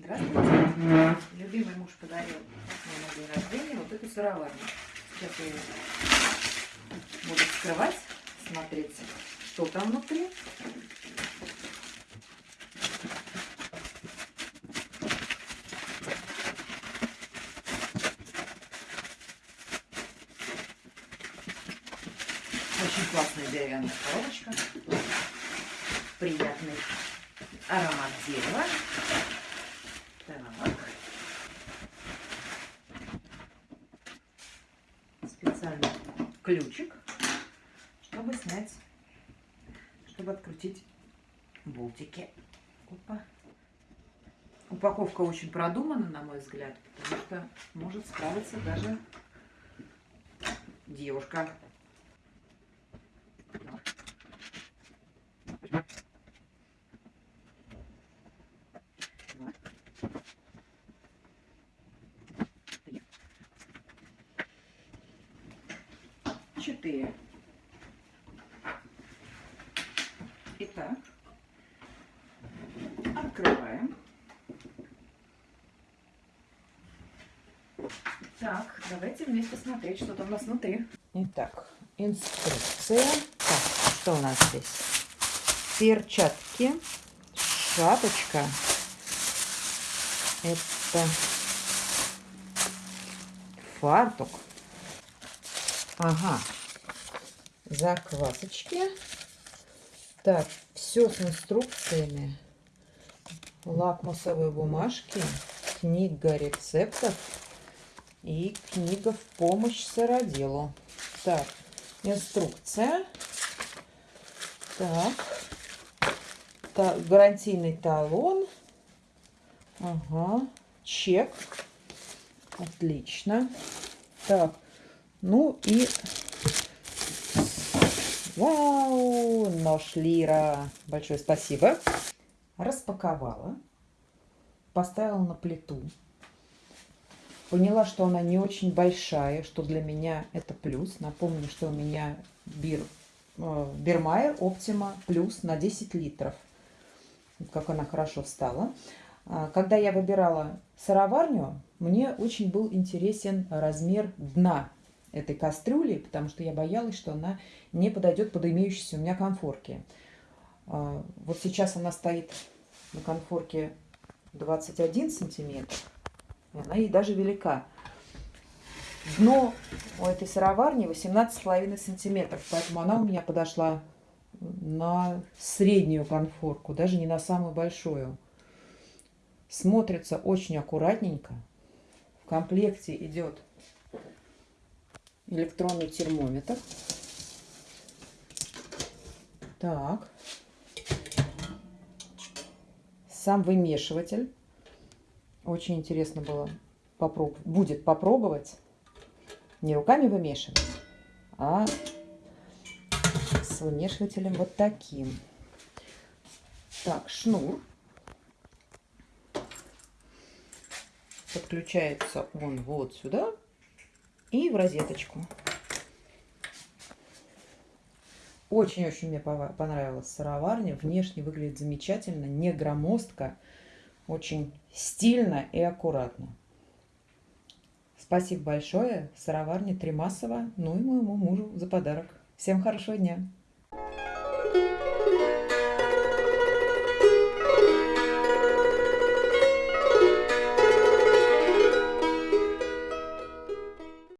Здравствуйте. Любимый муж подарил на день рождения вот эту сыроварню. Сейчас я ее буду вскрывать, смотреть, что там внутри. Очень классная деревянная коробочка. Приятный аромат дерева. Так. Специальный ключик, чтобы снять, чтобы открутить болтики. Опа. Упаковка очень продумана, на мой взгляд, потому что может справиться даже девушка. Четыре. Итак, открываем. Так, давайте вместе смотреть, что там у нас внутри. Итак, инструкция. Так, что у нас здесь? Перчатки, шапочка. Это фартук. Ага, заквасочки. Так, все с инструкциями. Лакмусовые бумажки, книга рецептов и книга в помощь сыроделу. Так, инструкция. Так, та, гарантийный талон. Ага, чек. Отлично. Так, ну и Вау! Нож Лира. Большое спасибо. Распаковала. Поставила на плиту. Поняла, что она не очень большая, что для меня это плюс. Напомню, что у меня бир, э, Бирмайер Оптима плюс на 10 литров. Как она хорошо встала. А, когда я выбирала сыроварню, мне очень был интересен размер дна этой кастрюли, потому что я боялась, что она не подойдет под имеющиеся у меня конфорки. А, вот сейчас она стоит на конфорке 21 сантиметр, и она ей даже велика. Дно у этой сыроварни 18,5 сантиметров, поэтому она у меня подошла на среднюю конфорку, даже не на самую большую. Смотрится очень аккуратненько. В комплекте идет электронный термометр. Так. Сам вымешиватель. Очень интересно было попроб... будет попробовать не руками вымешивать, а с вымешивателем вот таким. Так, шнур. Подключается он вот сюда и в розеточку. Очень-очень мне понравилась сыроварня. Внешне выглядит замечательно, не громоздко, очень стильно и аккуратно. Спасибо большое сыроварне Тримасова, ну и моему мужу за подарок. Всем хорошего дня!